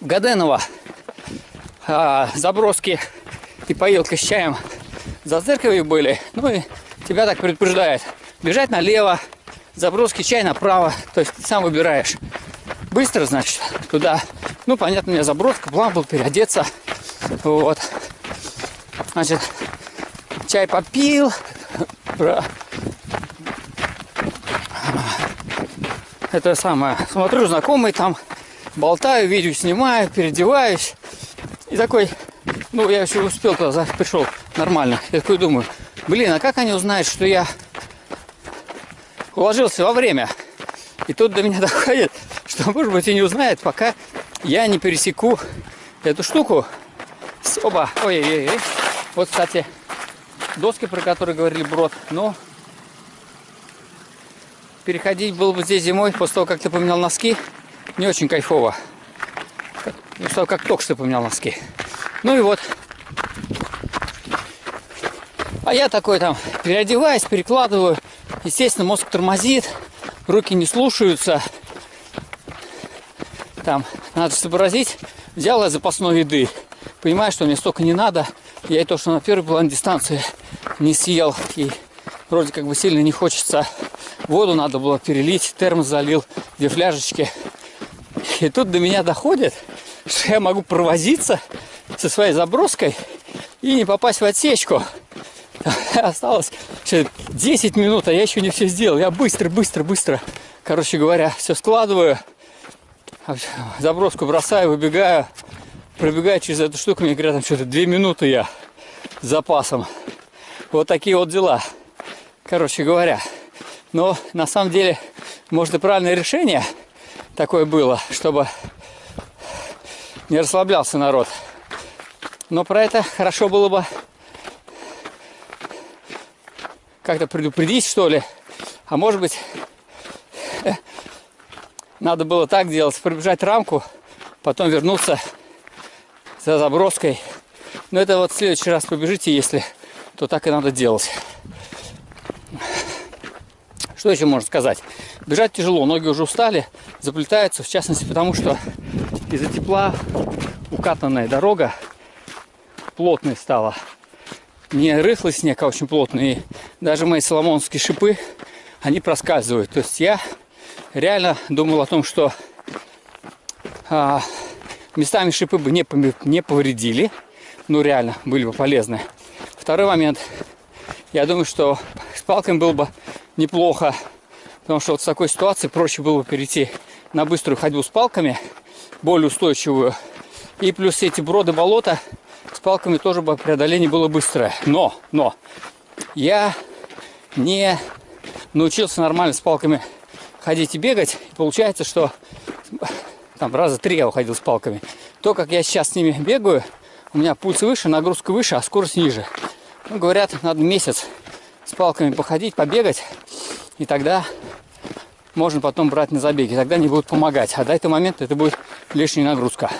Гаденова а, заброски и поилка с чаем за церковью были. Ну и тебя так предупреждает. Бежать налево, заброски чай направо. То есть ты сам выбираешь. Быстро, значит, туда. Ну, понятно, у меня заброска, план был переодеться. Вот. Значит, чай попил. Это самое. Смотрю, знакомый там. Болтаю, видео снимаю, переодеваюсь. И такой, ну, я еще успел туда, пришел нормально. Я такой думаю, блин, а как они узнают, что я уложился во время? И тут до меня доходит, что, может быть, и не узнает, пока я не пересеку эту штуку. Оба, ой-ой-ой. Вот, кстати, доски, про которые говорили Брод, но переходить было бы здесь зимой, после того, как ты поменял носки, не очень кайфово. После того, как только что поменял носки. Ну и вот. А я такой там переодеваюсь, перекладываю. Естественно, мозг тормозит, руки не слушаются. Там надо сообразить. Взял я запасной еды. Понимаю, что мне столько не надо. Я и то, что на первой план дистанции не съел. И вроде как бы сильно не хочется. Воду надо было перелить, термос залил, две фляжечки. И тут до меня доходит, что я могу провозиться со своей заброской и не попасть в отсечку. Осталось 10 минут, а я еще не все сделал. Я быстро, быстро, быстро, короче говоря, все складываю. Заброску бросаю, выбегаю. Пробегаю через эту штуку, мне говорят, там что-то 2 минуты я с запасом. Вот такие вот дела. Короче говоря. Но на самом деле, может и правильное решение такое было, чтобы не расслаблялся народ. Но про это хорошо было бы как-то предупредить, что ли. А может быть, надо было так делать, пробежать рамку, потом вернуться за заброской. Но это вот в следующий раз побежите, если, то так и надо делать. Что еще можно сказать? Бежать тяжело, ноги уже устали, заплетаются, в частности потому, что из-за тепла укатанная дорога плотной стала. Не рыхлый снег, а очень плотный. И даже мои соломонские шипы, они проскальзывают. То есть я реально думал о том, что а, местами шипы бы не, не повредили. Ну, реально, были бы полезны. Второй момент. Я думаю, что с палками было бы неплохо. Потому что вот в такой ситуации проще было бы перейти на быструю ходьбу с палками, более устойчивую. И плюс эти броды болота с палками тоже бы преодоление было быстрое. Но, но, я не научился нормально с палками ходить и бегать. Получается, что там раза три я уходил с палками. То, как я сейчас с ними бегаю, у меня пульс выше, нагрузка выше, а скорость ниже. Ну, говорят, надо месяц с палками походить, побегать, и тогда можно потом брать на забеги. Тогда они будут помогать. А до этого момента это будет лишняя нагрузка.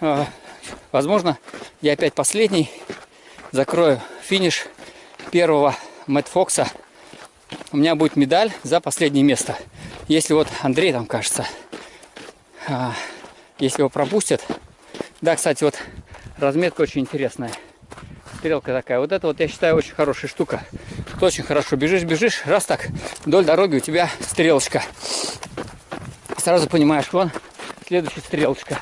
А, возможно, я опять последний. Закрою финиш первого Мэтт Фокса. У меня будет медаль за последнее место. Если вот Андрей там, кажется, а, если его пропустят. Да, кстати, вот разметка очень интересная. Стрелка такая. Вот это вот, я считаю, очень хорошая штука. Очень хорошо. Бежишь, бежишь, раз так, вдоль дороги у тебя стрелочка. Сразу понимаешь, вон следующая стрелочка.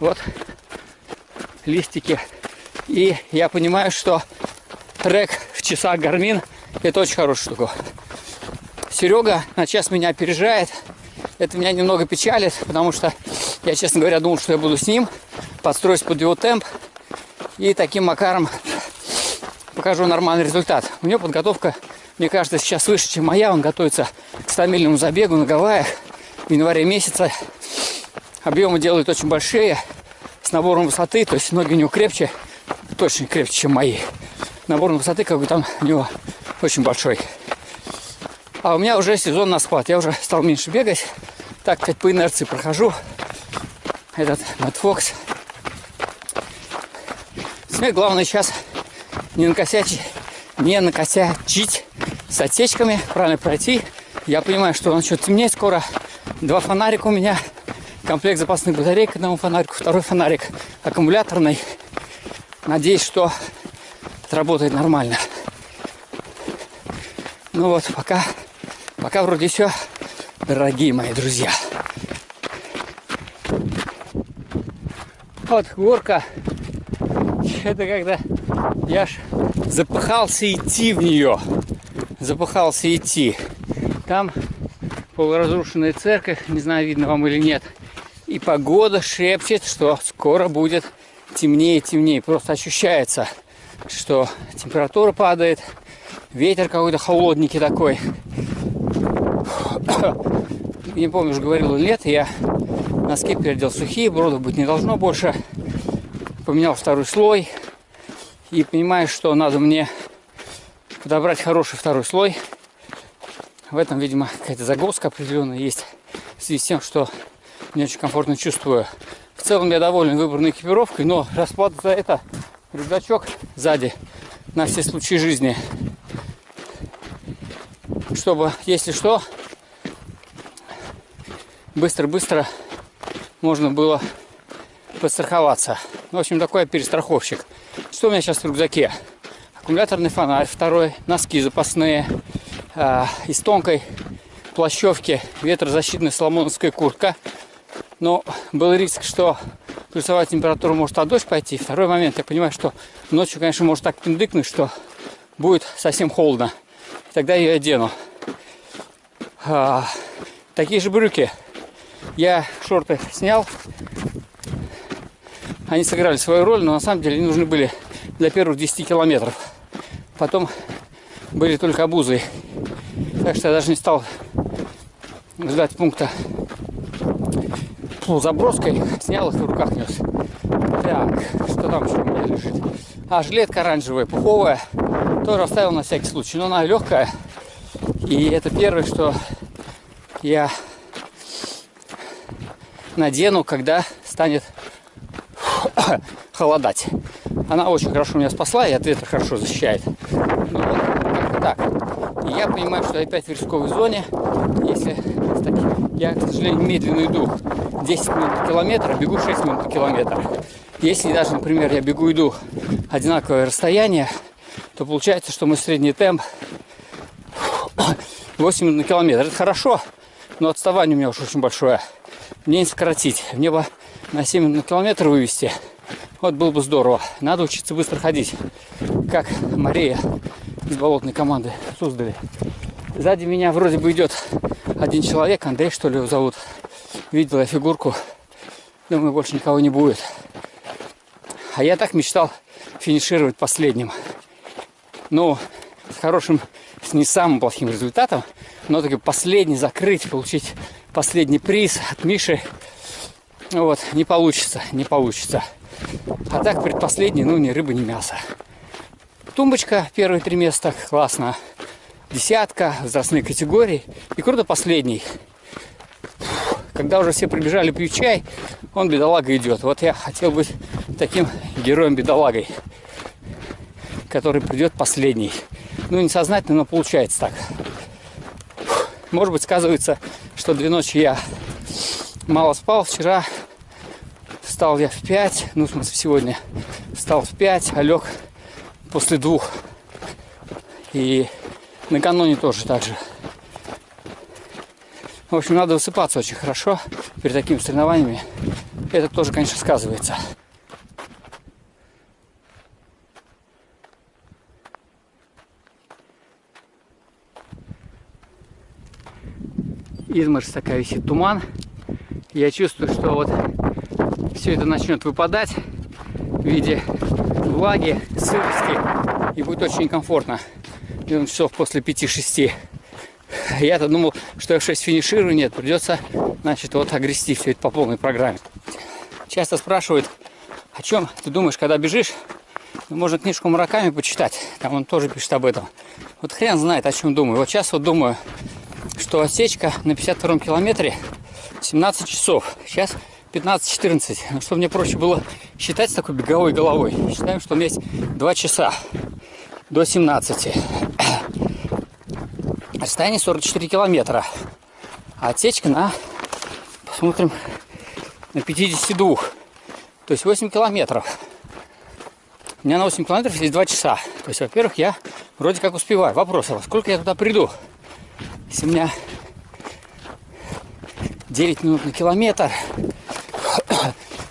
Вот листики. И я понимаю, что трек в часах Гармин это очень хорошая штука. Серега на час меня опережает. Это меня немного печалит, потому что я, честно говоря, думал, что я буду с ним, подстроюсь под его темп и таким макаром покажу нормальный результат. У него подготовка, мне кажется, сейчас выше, чем моя. Он готовится к 100 забегу на Гавайях в январе месяце. Объемы делают очень большие, с набором высоты, то есть ноги у него крепче, точно крепче, чем мои. Набор высоты, как бы там у него очень большой. А у меня уже сезон на схват. Я уже стал меньше бегать. Так, сказать, по инерции прохожу. Этот Мэтт Фокс. Мне главное сейчас не накосячить, не накосячить с отсечками, правильно пройти, Я понимаю, что начнет темнеть скоро. Два фонарика у меня. Комплект запасных батарей к одному фонарику. Второй фонарик аккумуляторный. Надеюсь, что это работает нормально. Ну вот, пока, пока вроде все, дорогие мои друзья. Вот горка. Это когда я ж запыхался идти в нее. Запыхался идти. Там полуразрушенная церковь, не знаю, видно вам или нет. И погода шепчет, что скоро будет темнее и темнее. Просто ощущается, что температура падает, ветер какой-то холодненький такой. Не помню, уже говорил или нет, я носки переодел сухие, бродов быть не должно больше. Поменял второй слой и понимаю, что надо мне подобрать хороший второй слой. В этом, видимо, какая-то загвоздка определенная есть в связи с тем, что не очень комфортно чувствую. В целом я доволен выбранной экипировкой, но расплата за это рюкзачок сзади на все случаи жизни. Чтобы, если что, быстро-быстро можно было подстраховаться. В общем, такой перестраховщик. Что у меня сейчас в рюкзаке? Аккумуляторный фонарь, второй, носки запасные, э, из тонкой плащевки ветрозащитная соломоновская куртка. Но был риск, что плюсовая температура может от дождь пойти. Второй момент, я понимаю, что ночью, конечно, может так пиндыкнуть, что будет совсем холодно. Тогда я ее одену. А, такие же брюки. Я шорты снял, они сыграли свою роль, но на самом деле они нужны были для первых 10 километров. Потом были только обузы. Так что я даже не стал ждать пункта заброской. Снял их в руках нес. Так, что там еще у меня лежит? А, жилетка оранжевая, пуховая. Тоже оставил на всякий случай. Но она легкая. И это первое, что я надену, когда станет холодать. Она очень хорошо меня спасла и от ветра хорошо защищает. Ну вот, так. И я понимаю, что опять в рисковой зоне. Если я, к сожалению, медленно иду 10 минут на километр, а бегу 6 минут на километр. Если даже, например, я бегу иду одинаковое расстояние, то получается, что мой средний темп 8 минут на километр. Это хорошо, но отставание у меня уж очень большое. Мне не сократить. Мне бы на 7 минут на километр вывести. Вот было бы здорово. Надо учиться быстро ходить. Как Мария из болотной команды Суздали. Сзади меня вроде бы идет один человек, Андрей, что ли, его зовут. Видел я фигурку. Думаю, больше никого не будет. А я так мечтал финишировать последним. Ну, с хорошим, с не самым плохим результатом, но таки последний закрыть, получить последний приз от Миши. Вот, не получится, не получится. А так предпоследний, ну, ни рыба, ни мясо. Тумбочка, первые три места, классно. Десятка, возрастные категории. И круто последний. Когда уже все прибежали пить чай, он, бедолага, идет. Вот я хотел быть таким героем-бедолагой, который придет последний. Ну, несознательно, но получается так. Может быть, сказывается, что две ночи я мало спал. Вчера встал я в 5, ну, в смысле, сегодня встал в 5, а лег после двух. И накануне тоже так же. В общем, надо высыпаться очень хорошо перед такими соревнованиями. Это тоже, конечно, сказывается. Изморозь такая висит, туман. Я чувствую, что вот все это начнет выпадать в виде влаги, сырости. И будет очень комфортно. часов после 5-6. Я-то думал, что я в 6 финиширую. Нет, придется, значит, вот огрести все это по полной программе. Часто спрашивают, о чем ты думаешь, когда бежишь? Ну, можно книжку Мураками почитать. Там он тоже пишет об этом. Вот хрен знает, о чем думаю. Вот сейчас вот думаю, что отсечка на 52 километре 17 часов. Сейчас 15-14. Ну, чтобы мне проще было считать с такой беговой головой. Считаем, что у меня есть 2 часа до 17. Расстояние 44 километра. А отсечка на, посмотрим, на 52. То есть 8 километров. У меня на 8 километров есть 2 часа. То есть, во-первых, я вроде как успеваю. Вопрос, а сколько я туда приду? Если у меня 9 минут на километр,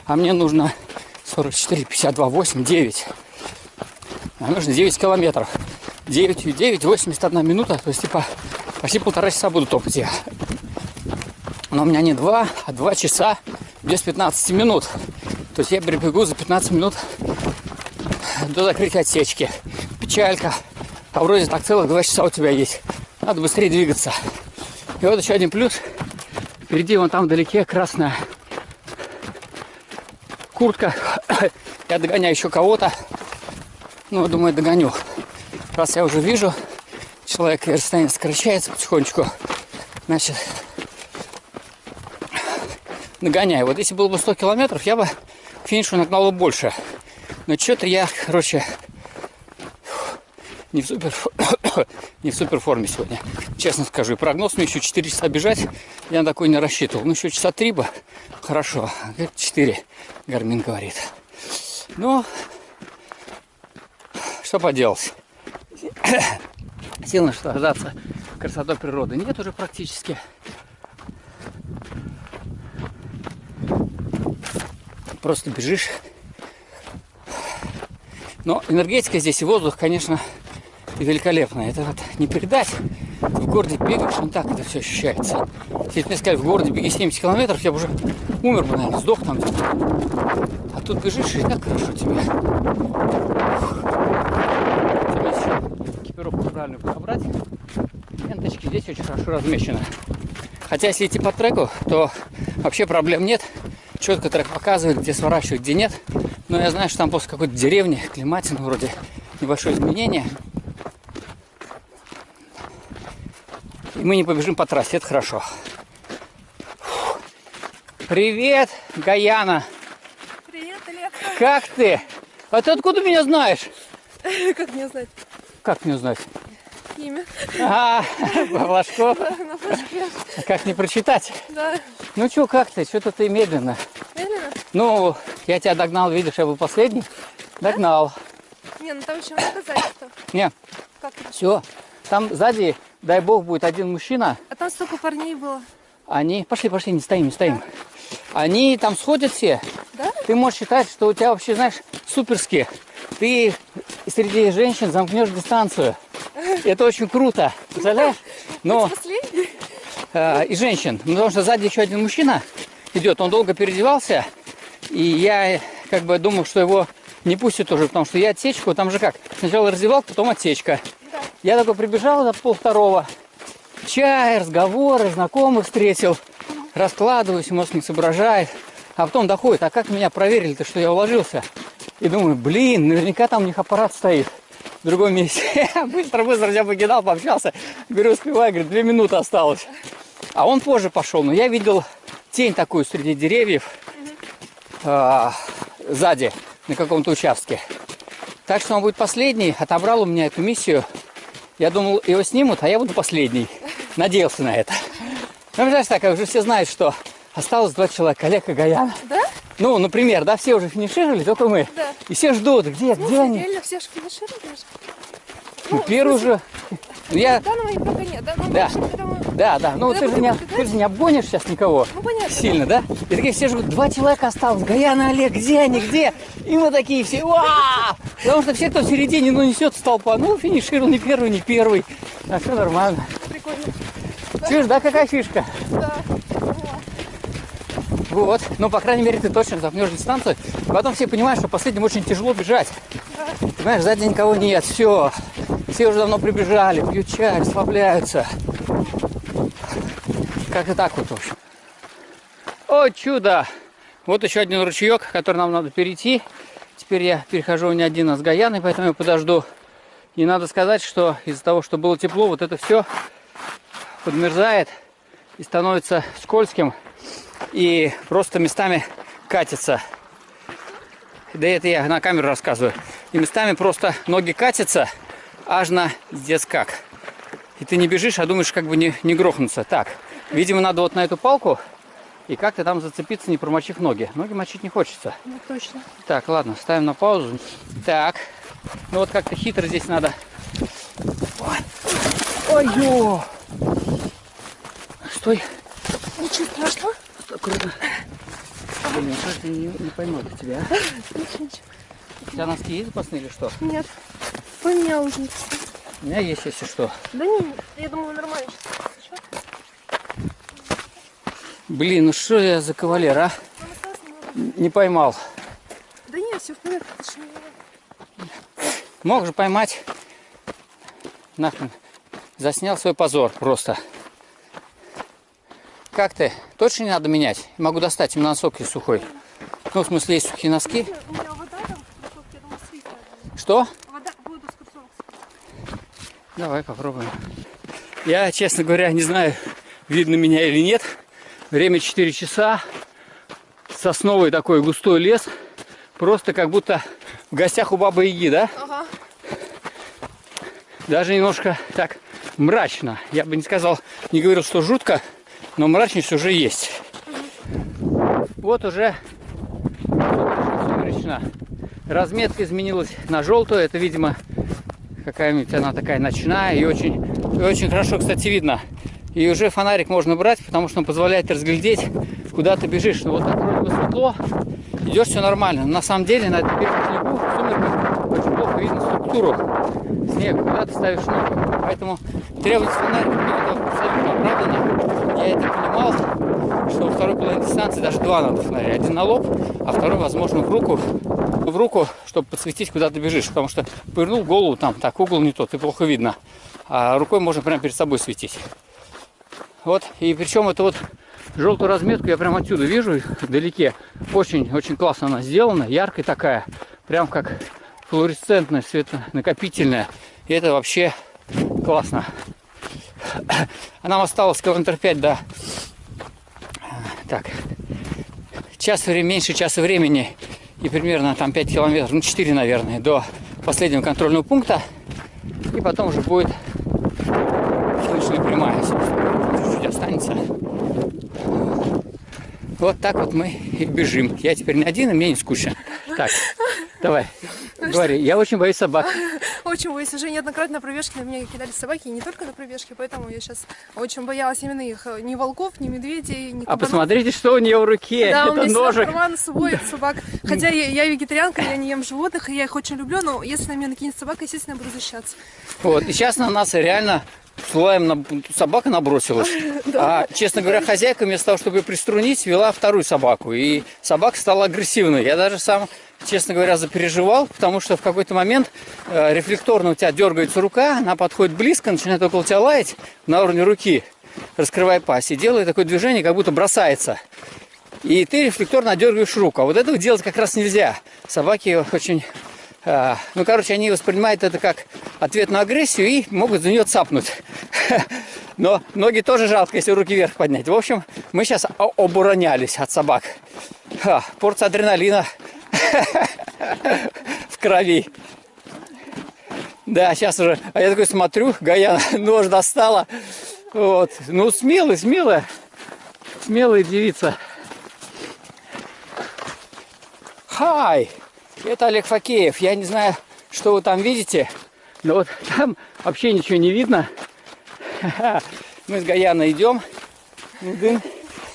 а мне нужно 44, 52, 8, 9. А нужно 9 километров. 9, 9, 81 минута, то есть типа почти полтора часа буду топать я. Но у меня не 2, а 2 часа без 15 минут. То есть я прибегу за 15 минут до закрытия отсечки. Печалька. А вроде так целых 2 часа у тебя есть. Надо быстрее двигаться. И вот еще один плюс. Впереди вон там вдалеке красная куртка. Я догоняю еще кого-то. Ну, думаю, догоню. Раз я уже вижу, человек расстояние сокращается потихонечку, значит, нагоняю. Вот если было бы 100 километров, я бы к финишу нагнал бы больше. Но что-то я, короче, не в супер не в супер форме сегодня. Честно скажу. И прогноз мне еще 4 часа бежать. Я на такой не рассчитывал. Ну, еще часа 3 бы. Хорошо. 4, Гармин говорит. Ну, что поделать. Сил наслаждаться красотой природы нет уже практически. Просто бежишь. Но энергетика здесь и воздух, конечно, великолепная. Это вот не передать. В городе бегаешь, не так это все ощущается. Если мне сказали, в городе беги 70 километров, я бы уже умер бы, наверное, сдох там где-то. А тут бежишь, и так хорошо тебе экипировку правильно подобрать. Ленточки здесь очень хорошо размещены. Хотя если идти по треку, то вообще проблем нет. Четко трек показывает, где сворачивать, где нет. Но я знаю, что там после какой-то деревни, климатина вроде небольшое изменение. Мы не побежим по трассе, это хорошо. Привет, Гаяна! Привет, Олег! Как ты? А ты откуда меня знаешь? Как мне знать? Как мне узнать? Имя. А. Да, на флажке. Как не прочитать? Да. Ну что, как ты? Что-то ты медленно. Медленно? Ну, я тебя догнал, видишь, я был последний. Догнал. Не, ну там еще много сзади-то. Не, Как все. Там сзади, дай бог, будет один мужчина. А там столько парней было. Они, пошли, пошли, не стоим, не стоим. Они там сходят все. Да? Ты можешь считать, что у тебя вообще, знаешь, суперски. Ты среди женщин замкнешь дистанцию. Это очень круто. Представляешь? Но Последний? э, и женщин. Ну, Потому что сзади еще один мужчина идет. Он долго переодевался. И я как бы думал, что его не пустят уже, потому что я отсечку, там же как, сначала раздевалка, потом отсечка. Я такой прибежал до пол второго, чай, разговоры, знакомых встретил, раскладываюсь, мозг не соображает. А потом доходит, а как меня проверили-то, что я уложился? И думаю, блин, наверняка там у них аппарат стоит в другом месте. Быстро-быстро я покидал, пообщался. Говорю, успевай, говорит, две минуты осталось. А он позже пошел, но я видел тень такую среди деревьев а, сзади, на каком-то участке. Так что он будет последний. Отобрал у меня эту миссию. Я думал, его снимут, а я буду последний. Надеялся на это. Ну, знаешь, так, уже все знают, что осталось два человека, Олег и Гаяна. Да? Ну, например, да, все уже финишировали, только мы. Да. И все ждут, где, Ну, где они? реально все же финишировали. Ну, первый уже. Ну, я, Да, но пока нет. Да, ну, Да. да, да, ну ты же, не, ты же не обгонишь сейчас никого. Ну, понятно. Сильно, да? И такие все ждут, два человека осталось, Гаяна, Олег, где они, где? И мы такие все, «Уа!» Потому что все, кто в середине, ну, несет толпа. Ну, финишировал не первый, не первый. А все нормально. Прикольно. Чушь, да, какая фишка? Да. Вот. Ну, по крайней мере, ты точно запнешь дистанцию. Потом все понимают, что последним очень тяжело бежать. Да. Понимаешь, сзади никого нет. Все. Все уже давно прибежали, пьют чай, расслабляются. Как-то так вот, в общем. О, чудо! Вот еще один ручеек, который нам надо перейти. Теперь я перехожу не один, а с Гаяной, поэтому я подожду. И надо сказать, что из-за того, что было тепло, вот это все подмерзает и становится скользким. И просто местами катится. Да это я на камеру рассказываю. И местами просто ноги катятся, аж на здесь как. и ты не бежишь, а думаешь, как бы не, не грохнуться. Так, видимо, надо вот на эту палку и как-то там зацепиться, не промочив ноги. Ноги мочить не хочется. Ну, точно. Так, ладно, ставим на паузу. Так, ну вот как-то хитро здесь надо. Ой, ой, Стой. Ничего страшного. Стой, аккуратно. Блин, как ты не, не пойму тебя, а? Ничего, ничего. У тебя носки есть запасные или что? Нет. Поменял уже. У меня есть, если что. Да не, я думаю, нормально. Что? Блин, ну что я за кавалер, а? Не поймал. Да нет, все в порядке. что, Мог же поймать. Нахрен. Заснял свой позор просто. Как ты? Точно не надо менять? Могу достать именно носок есть сухой. Ну, в смысле, есть сухие носки. У меня вода там, в кроссовке, я думаю, слизь надо. Что? Вода, воду с кроссовок. Давай попробуем. Я, честно говоря, не знаю, видно меня или нет. Время 4 часа. Сосновый такой густой лес. Просто как будто в гостях у бабы Яги, да? Ага. Даже немножко так мрачно. Я бы не сказал, не говорил, что жутко, но мрачность уже есть. Вот уже сумеречно. Разметка изменилась на желтую. Это, видимо, какая-нибудь она такая ночная и очень, и очень хорошо, кстати, видно. И уже фонарик можно брать, потому что он позволяет разглядеть, куда ты бежишь. Ну вот так вроде бы светло, идешь все нормально. Но на самом деле на этом первом снегу в сумерках очень плохо видно структуру снега, куда ты ставишь ногу. Поэтому требовать фонарика мне это абсолютно оправдано. Я это понимал, что во второй половине дистанции даже два надо фонаря. Один на лоб, а второй, возможно, в руку, в руку, чтобы подсветить, куда ты бежишь. Потому что повернул голову там, так, угол не тот, и плохо видно. А рукой можно прямо перед собой светить. Вот, и причем это вот желтую разметку я прямо отсюда вижу, вдалеке. Очень-очень классно она сделана, яркая такая, прям как флуоресцентная, светонакопительная. И это вообще классно. А нам осталось километр 5 до... Так, час времени, меньше часа времени и примерно там 5 километров, ну 4, наверное, до последнего контрольного пункта. И потом уже будет слышали прямая, чуть-чуть останется. Вот так вот мы и бежим. Я теперь не один, и мне не скучно. Так, давай, говори. Я очень боюсь собак. Очень боюсь. Уже неоднократно на пробежке на меня кидали собаки, и не только на пробежке, поэтому я сейчас очень боялась именно их. Ни волков, ни медведей, ни А кабанов. посмотрите, что у нее в руке. Да, у Это меня всегда ножик. карман с собой от собак. Хотя я, я вегетарианка, я не ем животных, и я их очень люблю, но если на меня накинет собака, естественно, я буду защищаться. Вот, и сейчас на нас реально слоем на... собака набросилась. А, честно говоря, хозяйка вместо того, чтобы ее приструнить, вела вторую собаку. И собака стала агрессивной. Я даже сам, честно говоря, запереживал, потому что в какой-то момент э, рефлекторно у тебя дергается рука, она подходит близко, начинает около тебя лаять на уровне руки, раскрывая пасть, и делает такое движение, как будто бросается. И ты рефлекторно дергаешь руку. А вот этого делать как раз нельзя. Собаки очень... а, ну, короче, они воспринимают это как ответ на агрессию и могут за нее цапнуть. Но ноги тоже жалко, если руки вверх поднять. В общем, мы сейчас оборонялись от собак. Порция адреналина в крови. Да, сейчас уже. А я такой смотрю, Гаяна нож достала. Вот. Ну, смелый, смелая. Смелая девица. Хай! Это Олег Факеев. Я не знаю, что вы там видите, но вот там вообще ничего не видно. Мы с Гаяной идем. Дын.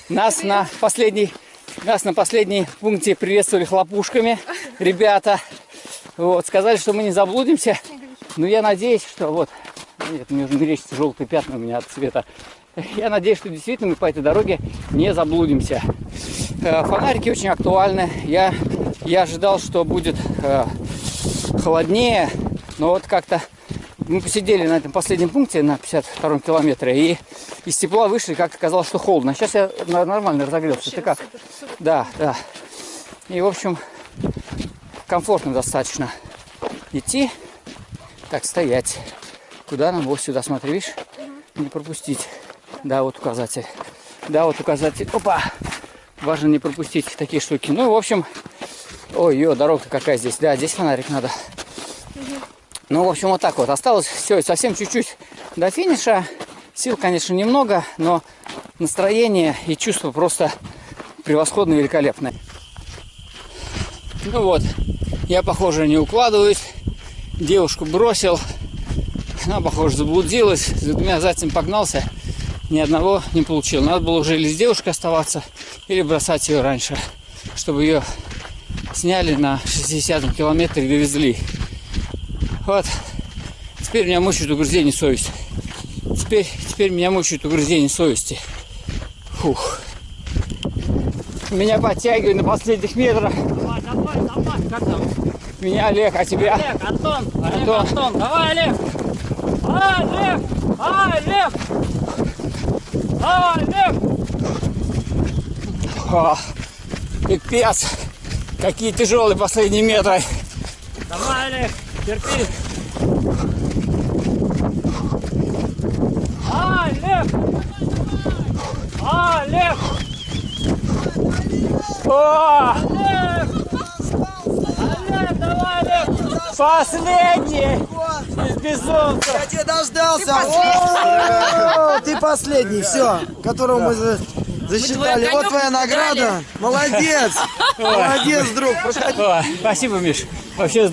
Нас на последний, нас на последней пункте приветствовали хлопушками ребята. Вот, сказали, что мы не заблудимся. Но я надеюсь, что вот, нет, мне уже мерещатся желтые пятна у меня от цвета. Я надеюсь, что действительно мы по этой дороге не заблудимся. Э, Фонарики очень актуальны. Я, я ожидал, что будет э, холоднее, но вот как-то мы посидели на этом последнем пункте на 52 километре и из тепла вышли, как оказалось, что холодно. Сейчас я на- нормально разогрелся. Ты как? Супер, супер. Да, да. И, в общем, комфортно достаточно идти. Так, стоять. Куда нам? Вот сюда, смотри, видишь? Не пропустить. Да, вот указатель. Да, вот указатель. Опа! Важно не пропустить такие штуки. Ну, в общем, ой, ё, дорога какая здесь. Да, здесь фонарик надо. Ну, в общем, вот так вот. Осталось все, совсем чуть-чуть До финиша сил, конечно, немного, но настроение и чувство просто превосходно великолепное. Ну вот, я, похоже, не укладываюсь. Девушку бросил. Она, похоже, заблудилась. За двумя зайцами погнался. Ни одного не получил. Надо было уже или с девушкой оставаться, или бросать ее раньше, чтобы ее сняли на 60 километре и довезли. Вот. Теперь меня мучает угрызение совести. Теперь, теперь меня мучает угрызение совести. Фух. Меня подтягивают на последних метрах. Давай, давай, давай. Как там? Меня Олег, а тебя? Олег, Антон, Олег, Антон. Антон. Давай, Олег. Олег, Олег. Олег. О, пипец. Какие тяжелые последние метры. Давай, Олег. Терпи. Олег. Олег. О, Олег. Олег, давай, Олег. последний из безумцев. Я тебя дождался! Ты последний, все, которого мы засчитали. Вот твоя награда. Молодец! Молодец, друг. Спасибо, Миш. Вообще здорово.